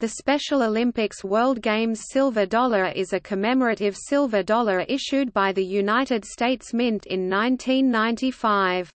The Special Olympics World Games Silver Dollar is a commemorative silver dollar issued by the United States Mint in 1995.